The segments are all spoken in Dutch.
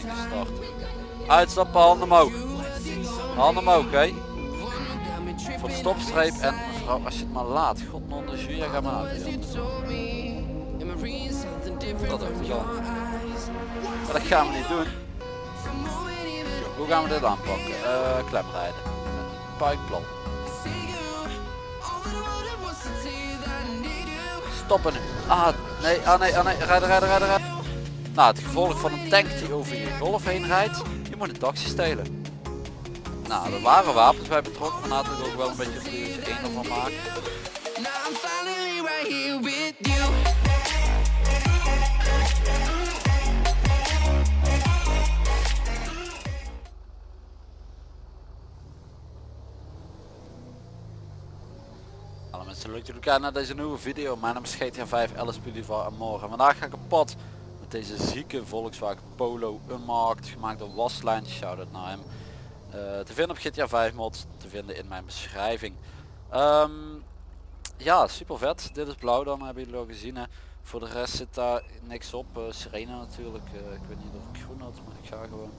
gestart. Uitstappen, handen omhoog. Handen omhoog, oké. Voor de stopstreep en mevrouw, als je het maar laat. God non de jury, ga maar uit. Dat. Maar dat gaan we niet doen. Hoe gaan we dit aanpakken? Eh klemrijden. Puikplan. Stoppen nu. Ah, nee, ah nee, ah nee, rijden, rijden, rijden, rijden. Nou, het gevolg van een tank die over je golf heen rijdt, je moet een taxi stelen. Nou, er waren wapens bij betrokken, maar laten we er ook wel een beetje een uurtje één ervan maken. Hallo mensen, leuk dat jullie kijken naar deze nieuwe video. Mijn naam is GTA 5 Alice en morgen. Vandaag ga ik op pad deze zieke Volkswagen Polo Unmarked, gemaakt door Waslijn, shout-out naar hem. Eh, te vinden op GTA 5 mods, te vinden in mijn beschrijving. Ehm, ja, super vet. Dit is blauw dan, hebben jullie al gezien. Hè. Voor de rest zit daar niks op. Eh sirene natuurlijk. Eh, ik weet niet of ik groen had, maar ik ga gewoon.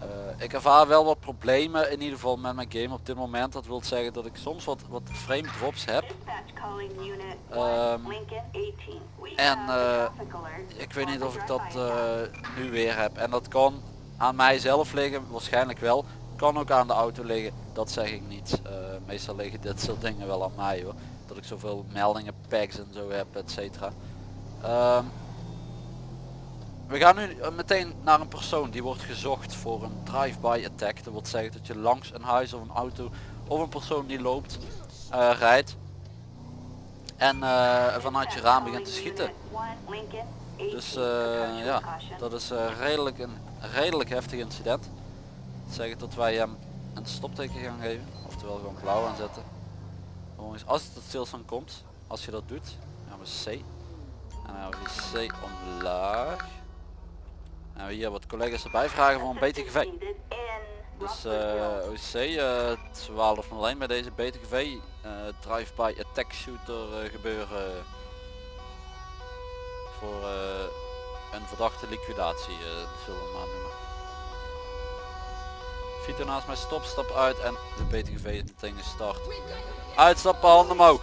Eh, ik ervaar wel wat problemen in ieder geval met mijn game op dit moment. Dat wil zeggen dat ik soms wat, wat frame drops heb. Ehm, en eh, ik weet niet of ik dat eh, nu weer heb. En dat kan aan mijzelf liggen, waarschijnlijk wel. Kan ook aan de auto liggen, dat zeg ik niet. Meestal liggen dit soort dingen wel aan mij hoor. Dat ik zoveel meldingen, packs en zo heb, et cetera. Ehm, we gaan nu eh, meteen naar een persoon die wordt gezocht voor een drive-by attack. Dat wil zeggen dat je langs een huis of een auto of een persoon die loopt eh, rijdt. En eh, vanuit je raam begint te schieten. Dus ja, dat is redelijk een redelijk heftig incident. Dat zeggen dat wij hem een stopteken gaan geven. Oftewel gewoon blauw aanzetten. Als het tot stilstand komt, als je dat doet, gaan we C. En dan gaan we C omlaag. We hier wat collega's erbij vragen voor een BTGV. Dus eh OC uh, 1201 bij deze BTGV eh drive-by attack shooter eh, gebeuren voor eh, een verdachte liquidatie zullen we maar noemen. Vito naast mij stop, stap uit en de BTGV is meteen gestart. Uitstappen, handen omhoog.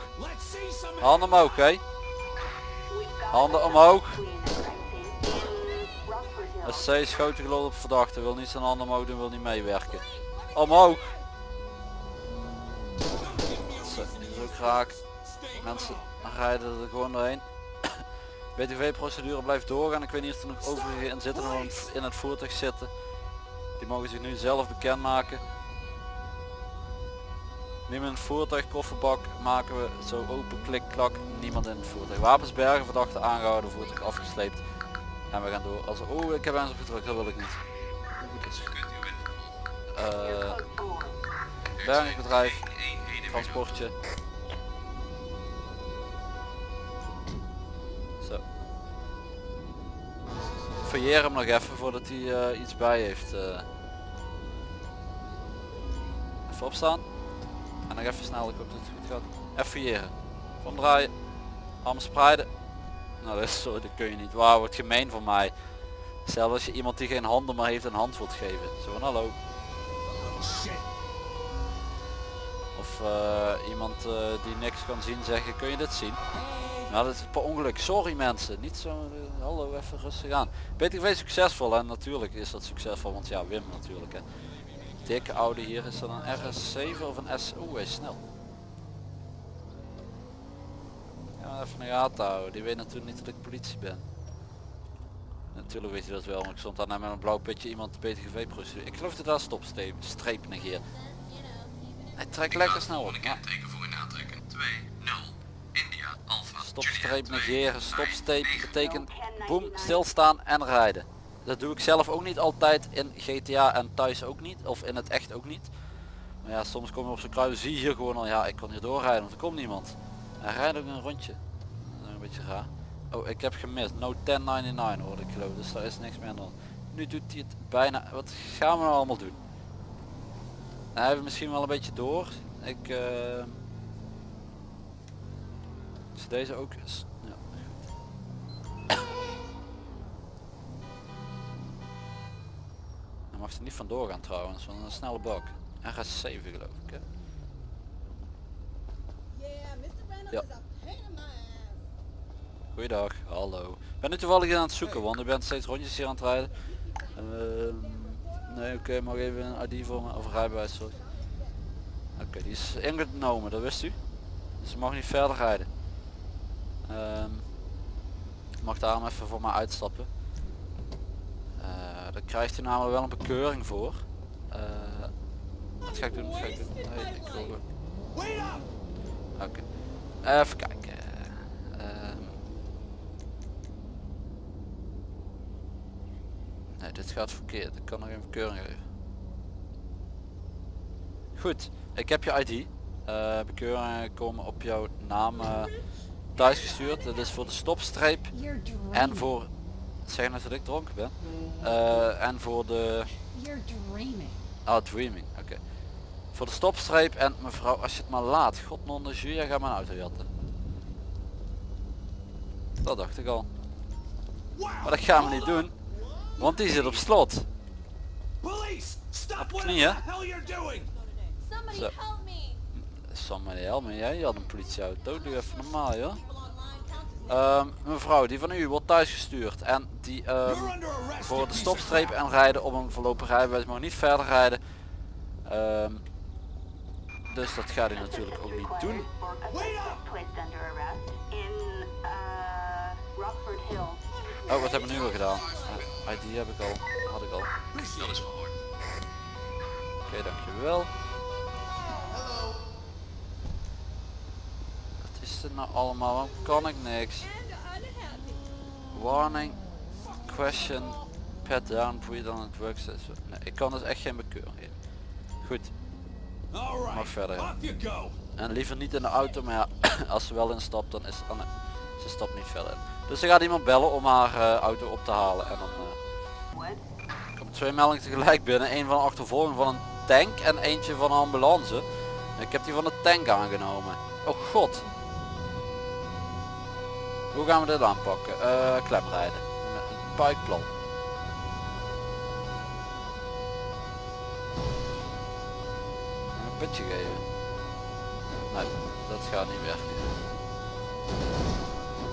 Handen omhoog, oké. Handen omhoog. SC schoten geloof op verdachte, wil niet zijn handen omhoog doen, wil niet meewerken. Omhoog. Zo, ook. Mensen rijden er gewoon doorheen. BTV procedure blijft doorgaan. Ik weet niet of er nog overigen in zitten in het voertuig zitten. Die mogen zich nu zelf bekendmaken. Een voertuig, kofferbak maken we zo open, klik, klak, niemand in het voertuig. Wapens bergen, verdachte aangehouden, voertuig afgesleept. En we gaan door. Als oh ik heb eens opgedrukt, dat wil ik niet. Eh, bergingsbedrijf, transportje. Zo. Hem nog even voordat hij eh, iets bij heeft. eh. Even opstaan. En nog even snel, ik hoop dat het goed gaat. Even fouilleren. Van draaien. Armen spreiden. Nou dat is dat kun je niet. Wauw, wat gemeen van mij. Zelfs als je iemand die geen handen meer heeft een hand wilt geven. Zo van hallo. Of eh, iemand eh, die niks kan zien zeggen, kun je dit zien? Nou dat is per ongeluk. Sorry mensen. Niet zo, eh, hallo even rustig aan. BTV succesvol en natuurlijk is dat succesvol, want ja Wim natuurlijk hè. Dikke oude hier is dat een RS7 of een S. Is snel. Ja, even een gaten houden. Die weet natuurlijk niet dat ik politie ben. Natuurlijk weet hij dat wel, maar ik stond daar net met een blauw pitje iemand de BTGV procedure. Ik geloof dat daar stopstreep streep negeert. Hij trekt lekker snel op. Ja. Teken voor in aantrekken. 2, 0, India, Alpha, Stopstreep negeren, stopstreep betekent boem, stilstaan en rijden. Dat doe ik zelf ook niet altijd in GTA en thuis ook niet, of in het echt ook niet. Maar ja, soms kom je op zo'n kruis, zie je hier gewoon al, ja ik kan hier doorrijden, want er komt niemand. Hij rijdt ook een rondje. Beetje raar. Oh, ik heb gemist. No 1099 hoorde ik geloof, dus daar is niks meer aan. hand. Nu doet hij het bijna. Wat gaan we nou allemaal doen? Hij heeft misschien wel een beetje door. Ik. eh is deze ook. Ja, mag er niet vandoor gaan trouwens, want een snelle bak. RS7 geloof ik hè. Ja. Goeiedag, hallo. Ik ben nu toevallig aan het zoeken, want ik ben steeds rondjes hier aan het rijden. Ehm, nee, oké, mag even een ID voor me, of een rijbewijs, sorry. Oké, die is ingenomen, dat wist u. Dus ze mag niet verder rijden. Ehm, ik mag daarom even voor mij uitstappen. Eh daar krijgt u namelijk wel een bekeuring voor. Eh, wat ga ik doen? Wat ga ik doen? Nee, ik wil gewoon- Oké. Even kijken. Nee, dit gaat verkeerd. Ik kan nog een bekeuring geven. Goed, ik heb je ID. Eh bekeuringen komen op jouw naam eh, thuis gestuurd. Dat is voor de stopstreep en voor... Zeg nou dat ik dronken ben. Eh, en voor de... Ah, dreaming, oké. Voor de stopstreep en mevrouw, als je het maar laat. God non de jus, jij gaat mijn auto jatten. Dat dacht ik al. Maar dat gaan we niet doen. Want die zit op slot. Knieën. the hell you're doing! Somebody Zo. help me. Somebody help me, jij had een politieauto. Doe even normaal, joh. Ehm, mevrouw, die van u wordt thuisgestuurd. En die ehm, voor de stopstreep en rijden op een voorlopig rijbewijs mag niet verder rijden. Ehm, dus dat gaat hij natuurlijk ook niet doen. Uh. Oh, wat hebben we nu weer gedaan? ID heb ik al. Had ik al. Oké, Dat is verhoord. dankjewel. Wat is dit nou allemaal? Waarom kan ik niks? Warning. Question. Pat down. Breathe on it works. Nee, ik kan dus echt geen bekeuring. Goed. Mag verder. En liever niet in de auto, maar ja, als ze wel instapt dan is oh nee, ze stapt niet verder in. Dus ze gaat iemand bellen om haar eh, auto op te halen en dan twee meldingen tegelijk binnen. Een van een achtervolging van een tank en eentje van een ambulance. Ik heb die van de tank aangenomen. Oh god. Hoe gaan we dit aanpakken? Eh klemrijden. Een buikplan. Een putje geven. Nee, dat gaat niet werken.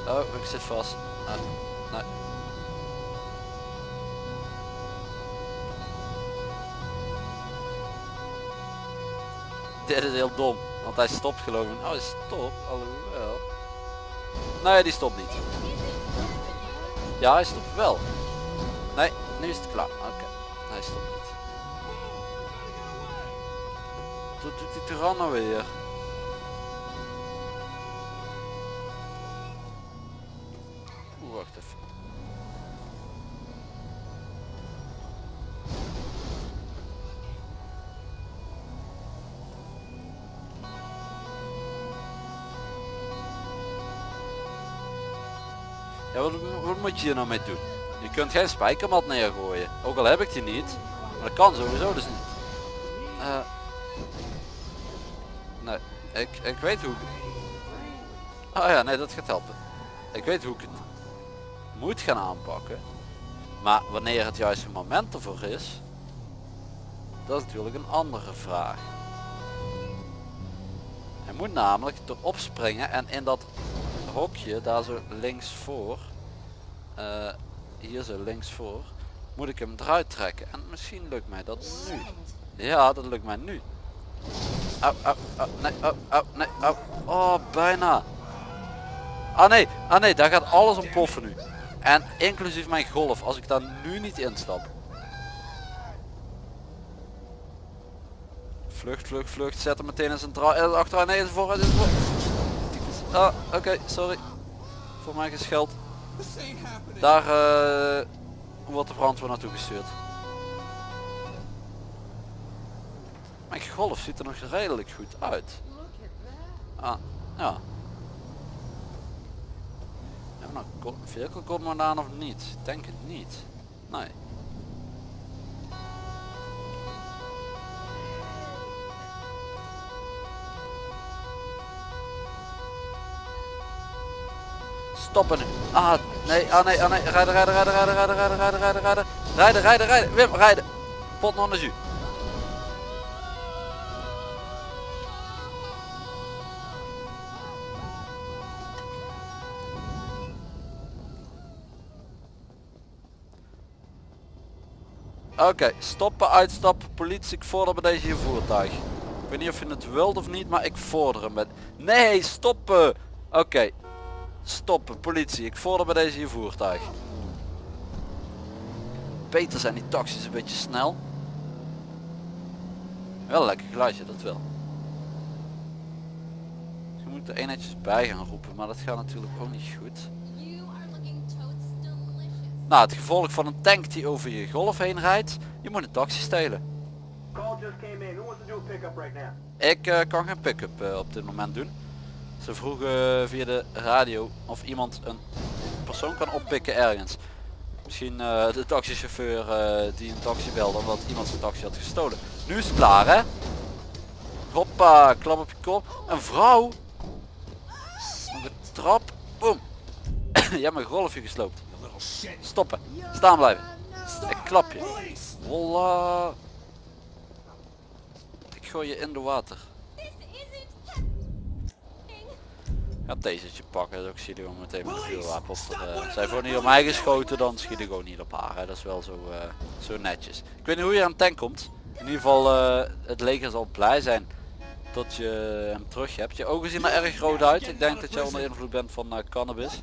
Oh, ik zit vast. Nee. Dit is heel dom, want hij stopt geloof ik. Oh, hij stopt, alhoewel. Nee, die stopt niet. Ja, hij stopt wel. Nee, nu is het klaar. Oké, hij stopt niet. Wat doet die tyranno weer? Wat, moet je hier nou mee doen? Je kunt geen spijkermat neergooien. Ook al heb ik die niet. Maar dat kan sowieso dus niet. Eh, nee, ik, ik weet hoe ik... Oh ja, nee, dat gaat helpen. Ik weet hoe ik het moet gaan aanpakken. Maar wanneer het juiste moment ervoor is, dat is natuurlijk een andere vraag. Hij moet namelijk erop springen en in dat hokje daar zo links voor, eh, hier zo links voor, moet ik hem eruit trekken. En misschien lukt mij dat nu. Ja, dat lukt mij nu. Au, au, au, nee, au, au, nee, au. Oh, bijna. Ah nee, ah nee, daar gaat alles ontploffen nu. En inclusief mijn golf, als ik daar nu niet instap. Vlucht, vlucht, vlucht, zet hem meteen in zijn draai, eh, achteraan, nee, is vooruit, is voor. Ah, oké, sorry. Voor mij gescheld. Daar eh, wordt de brandweer naartoe gestuurd. Mijn golf ziet er nog redelijk goed uit. Ah, ja. Hebben we nou vehicle commandant of niet? Ik Denk het niet. Nee. Stoppen nu. Ah, nee, ah nee, ah nee. Rijden, rijden, rijden, rijden, rijden, rijden, rijden, rijden, rijden. Rijden, rijden, rijden. Wim, rijden. pot non de jus. Oké, stoppen, uitstappen, politie, ik vorder bij deze voertuig. Ik weet niet of je het wilt of niet, maar ik vorder hem met... Nee, stoppen! Oké, stoppen, politie, ik vorder bij deze je voertuig. Beter zijn die taxis een beetje snel. Wel een lekker geluidje, dat wel. Je moet er eenheidjes bij gaan roepen, maar dat gaat natuurlijk ook niet goed. Nou, het gevolg van een tank die over je golf heen rijdt, je moet een taxi stelen. Ik eh, kan geen pick-up eh, op dit moment doen. Ze vroegen via de radio of iemand een persoon kan oppikken ergens. Misschien eh, de taxichauffeur eh, die een taxi belde omdat iemand zijn taxi had gestolen. Nu is het klaar hè? Hoppa, klap op je kop. Een vrouw. Op de trap. Boom. je hebt mijn golfje gesloopt. Stoppen. Staan blijven. Ik klap je. Voila. Ik gooi je in de water. Ga tasetje pakken, dus ik gewoon meteen met een vuurwapen op. Er, eh, zij wordt the niet op mij geschoten, dan schiet ik gewoon niet op haar. Hè. Dat is wel zo, eh, zo netjes. Ik weet niet hoe je aan tank komt. In ieder geval, eh, het leger zal blij zijn dat je hem terug hebt. Je ogen zien er erg rood uit. Ik denk dat je onder invloed bent van cannabis.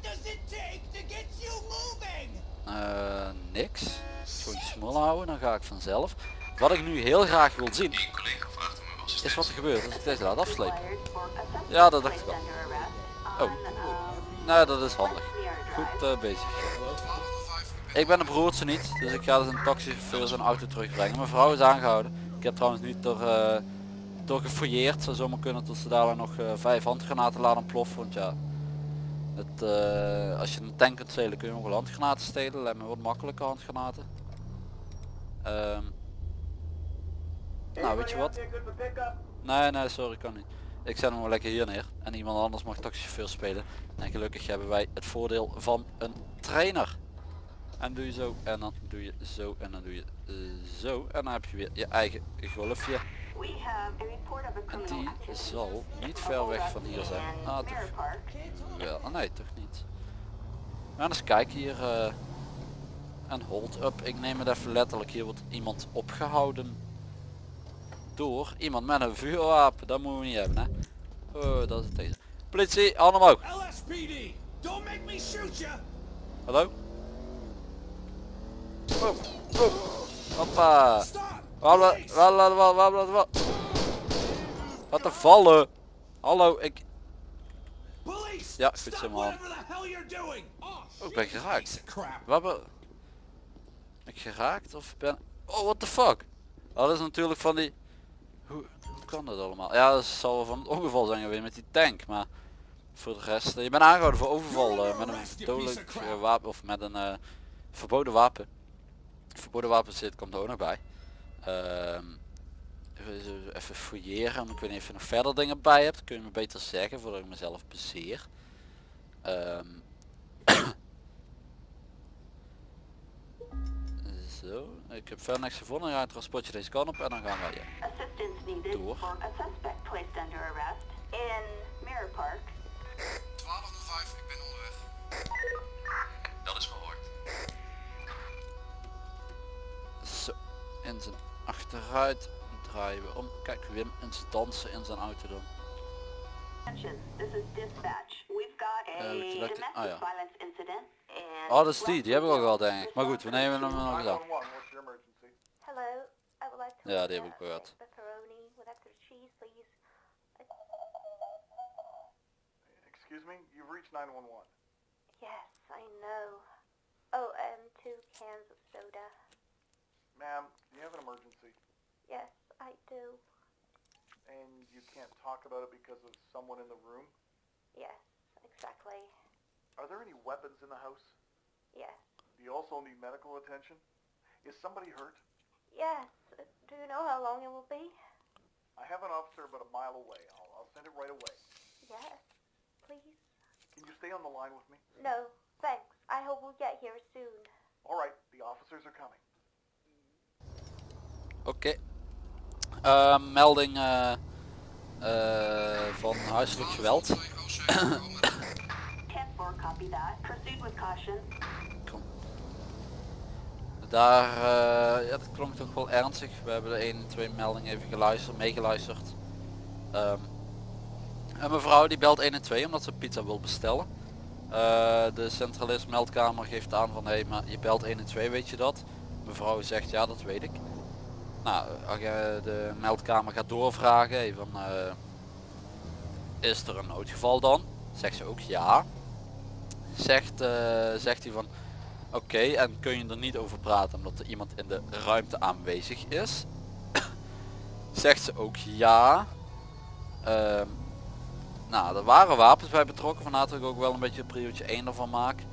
Eh, niks. Gewoon je smul houden, dan ga ik vanzelf. Wat ik nu heel graag wil zien, is wat er gebeurt als ik deze laat afslepen. Ja, dat dacht ik al. Oh. Nou, dat is handig. Goed eh, bezig. Ik ben de broertje niet, dus ik ga dus een taxichauffeur zijn auto terugbrengen. Mijn vrouw is aangehouden. Ik heb trouwens niet door, eh door gefouilleerd. Zou zomaar kunnen tot ze dadelijk nog eh, vijf handgranaten laten ploffen. Want ja, het, als je een tank kunt stelen kun je ook wel handgranaten stelen. Lijkt me wat makkelijke handgranaten. Ehm, nou, weet je wat? Nee, nee, sorry, kan niet. Ik zet hem wel lekker hier neer. En iemand anders mag taxichauffeur spelen. En gelukkig hebben wij het voordeel van een trainer. En doe je zo en dan doe je zo en dan doe je eh, zo. En dan heb je weer je eigen golfje. En die zal niet ver weg van hier zijn. Ah. Ah, nee, toch niet. Gaan eens kijken hier. eh en hold up. Ik neem het even letterlijk. Hier wordt iemand opgehouden. Door iemand met een vuurwapen. Dat moeten we niet hebben, hè. Oh, dat is het deze. Politie, handen omhoog. LSPD! Don't make me shoot you! Hallo? Boom, boom. Hoppa. Wat te vallen. Hallo, ik... Ja, goed zo, man. Oh, Oh, ik ben geraakt. Ben ik geraakt of ben... Oh, what the fuck? Oh, dat is natuurlijk van die... Kan dat allemaal? Ja, dat zal wel van het ongeval zijn geweest met die tank, maar... Voor de rest... eh, je bent aangehouden voor overval eh, met een dodelijk eh, wapen of met een verboden wapen. Verboden wapen zit komt er ook nog bij. Ehm, even, fouilleren, ik weet niet of je nog verder dingen bij hebt. Kun je me beter zeggen voordat ik mezelf bezeer. Ehm, Zo, ik heb verder niks gevonden. Ja, het transportje deze kant op en dan gaan wij. Ja. Door. for a suspect placed under arrest in Mirror Park. 1205, ik ben onderweg. Dat is verhoord. Zo, in zijn achteruit draaien we om. Kijk, Wim in zijn dansen in zijn auto dan. Attention, this is dispatch. We've got a Eh, domestic ah, violence incident. In Oh, dat is die, die hebben we al Rockford gehad denk ik. Maar goed, we nemen hem nog eens aan. 911, what's your emergency? Hello, I would like to Ja, order die heb ik gehoord. a pepperoni with extra cheese, please. Excuse me, you've reached 911. Yes, I know. Oh, and two cans of soda. Ma'am, do you have an emergency? Yes, I do. And you can't talk about it because of someone in the room? Yes, exactly. Are there any weapons in the house? Yes. Do you also need medical attention? Is somebody hurt? Yes. Uh, Do you know how long it will be? I have an officer about a mile away. I'll, I'll send it right away. Yes. Please? Can you stay on the line with me? No, thanks. I hope we'll get here soon. All right, the officers are coming. Oké. Ehm, melding uh, eh, van huiselijk geweld. 10-4, copy. Proceed with caution. Kom. Daar, eh, ja dat klonk toch wel ernstig. We hebben de 1 en 2 melding even geluisterd, meegeluisterd. Ehm, een mevrouw die belt 1 en 2 omdat ze pizza wil bestellen. Eh, de centralist meldkamer geeft aan van hé maar je belt 1 en 2 weet je dat? Mevrouw zegt ja dat weet ik. Nou, de meldkamer gaat doorvragen hey, van eh, is er een noodgeval dan? Zegt ze ook ja. Zegt, eh, zegt hij van oké en kun je er niet over praten omdat er iemand in de ruimte aanwezig is? zegt ze ook ja. Ehm, nou, er waren wapens bij betrokken, vandaar dat ik ook wel een beetje priootje 1 ervan maak.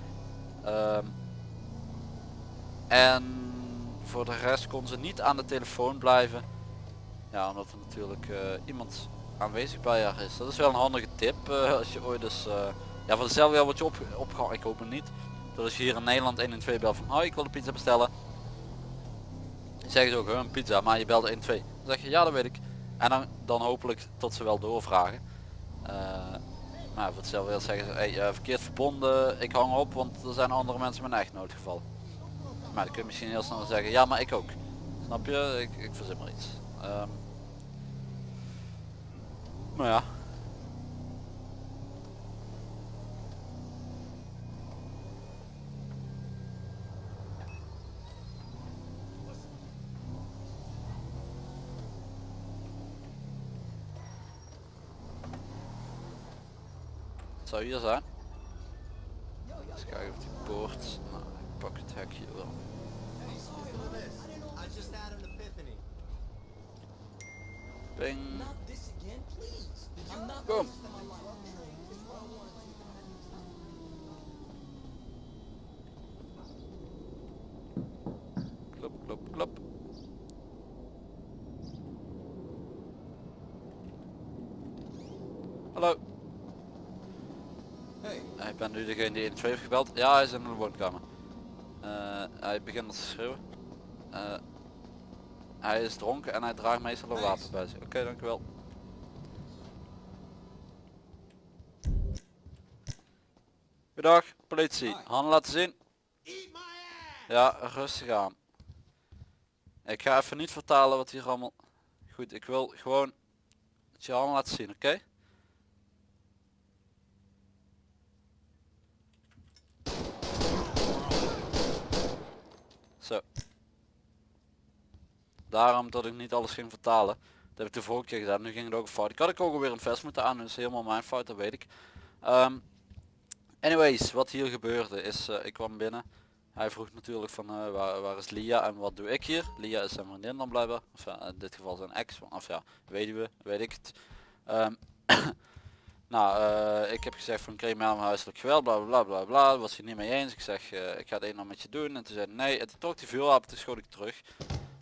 Ehm, en voor de rest kon ze niet aan de telefoon blijven. Ja, omdat er natuurlijk eh, iemand aanwezig bij haar is. Dat is wel een handige tip eh, als je ooit dus... ja, voor dezelfde wordt je op, opgehaald. Ik hoop het niet. Dat als je hier in Nederland 1 en 2 belt van... Oh, ik wil een pizza bestellen. Zeggen ze ook, "Huh, een pizza, maar je belt 1 en 2. Dan zeg je, ja dat weet ik. En dan, dan hopelijk tot ze wel doorvragen. Eh, maar voor hetzelfde wil zeggen ze, hey, eh, verkeerd verbonden, ik hang op, want er zijn andere mensen met een echt noodgeval. Maar dan kun je misschien heel snel zeggen, ja maar ik ook. Snap je? Ik, ik verzin maar iets. Ehm, maar ja. Zou hier zijn. Eens kijken of die poort. Nou, ik pak het hekje wel. Ping. Boom. Klop, klop, klop. Hallo. Hey. Ik ben nu degene die 1 2 heeft gebeld. Ja, hij is in de woonkamer. Eh, hij begint te schreeuwen. Eh, hij is dronken en hij draagt meestal een wapen bij zich. Oké, dankjewel. Goedendag, politie. Handen laten zien. Ja, rustig aan. Ik ga even niet vertalen wat hier allemaal... Goed, ik wil gewoon dat je handen laten zien, oké? Zo. Daarom dat ik niet alles ging vertalen. Dat heb ik de vorige keer gedaan. Nu ging het ook fout. Ik had ik ook alweer een vest moeten aan. Dat is helemaal mijn fout, dat weet ik. Ehm, anyways, wat hier gebeurde is, eh, ik kwam binnen. Hij vroeg natuurlijk van eh, waar, is Lia en wat doe ik hier? Lia is zijn vriendin dan blijkbaar. Of in dit geval zijn ex. Of ja, weduwe, weet ik het. Ehm, nou, eh, ik heb gezegd van aan huiselijk geweld, bla bla bla bla was hij niet mee eens. Ik zeg, eh, ik ga het een en met je doen. En toen zei hij nee, het trok die vuurwapen, toen schoot ik terug.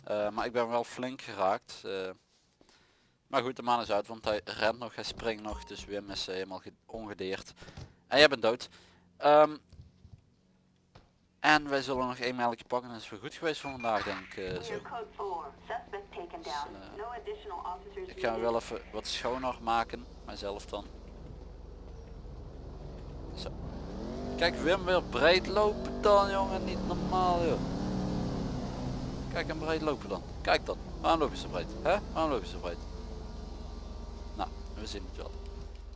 Eh, maar ik ben wel flink geraakt. maar goed, de man is uit, want hij rent nog, hij springt nog. Dus Wim is helemaal ge- ongedeerd. En jij bent dood. Ehm, en wij zullen nog één meldje pakken en dat is weer goed geweest voor vandaag denk ik. zo. New code 4. Suspect taken down. uh, additional officers Ik ga wel even wat schoner maken, mijzelf dan. Zo. Kijk Wim weer breed lopen dan jongen, niet normaal joh. Kijk hem breed lopen dan. Kijk dan. Waarom loop je zo breed? Hè? Waarom loop je zo breed? Nou, we zien het wel.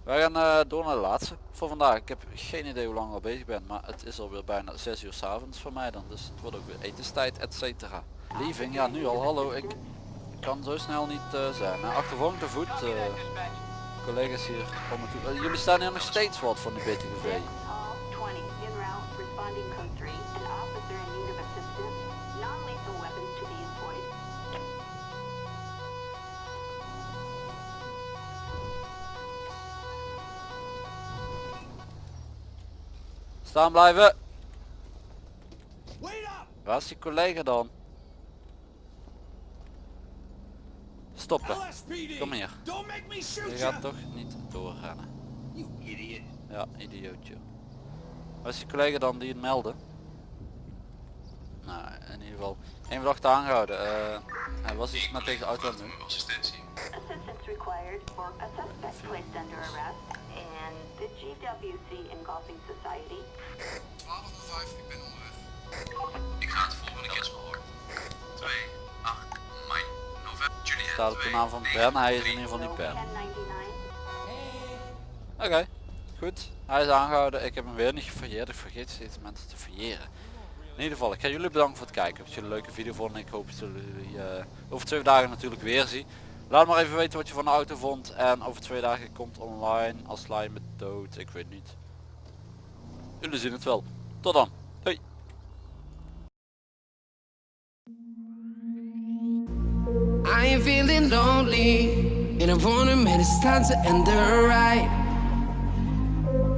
Wij gaan eh, door naar de laatste voor vandaag. Ik heb geen idee hoe lang ik al bezig ben, maar het is alweer bijna 6 uur s avonds voor mij dan. Dus het wordt ook weer etenstijd, et cetera. Leaving, ja nu al, hallo. Ik kan zo snel niet eh, zijn. Nou, te voet. eh, collega's hier om het jullie staan hier nog steeds wat van die BTGV. Responding code 3. An officer in need of assistance. Non-lethal weapons to be employed. Staan blijven. Wait up! Waar is die collega dan? Stoppen. Kom hier. Je gaat toch niet doorrennen. Ja, idiootje. Is die collega dan die het meldde? Nou, in ieder geval. Één verdachte aangehouden. Eh, Hij was iets met deze auto aan het doen. Assistentie. Assistance required for a suspect placed under arrest and the GWC Engulfing Society 1205, ik ben onderweg. Ik ga het volgende keer hoor. 2, 8, mei, november, Juliet. Staat op de naam van Ben, hij is in ieder geval niet Ben. 1099. Oké, goed. Hij is aangehouden. Ik heb hem weer niet gefouilleerd. Ik vergeet steeds mensen te fouilleren. In ieder geval, ik ga jullie bedanken voor het kijken. Als jullie een leuke video vonden. Ik hoop dat jullie eh, over twee dagen natuurlijk weer zien. Laat maar even weten wat je van de auto vond. En over twee dagen komt online als met dood. Ik weet niet. Jullie zien het wel. Tot dan. Hoi. I ain't feeling lonely, the.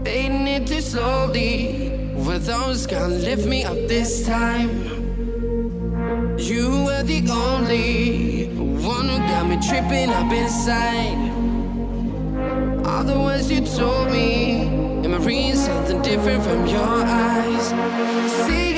Fading it too slowly, with those gonna lift me up this time. You were the only one who got me tripping up inside. All the words you told me, am I reading something different from your eyes? See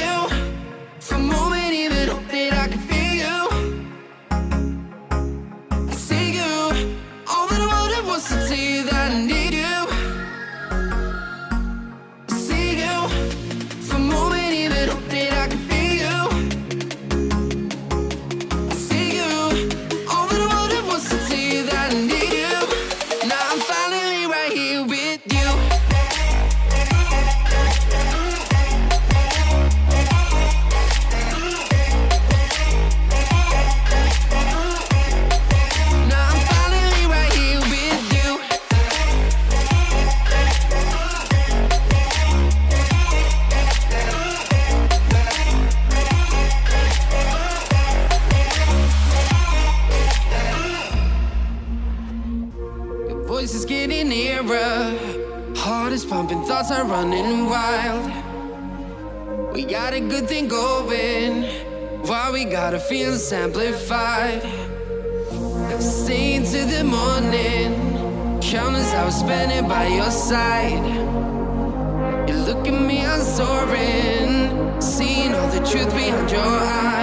You look at me, I'm soaring. Seeing all the truth behind your eyes.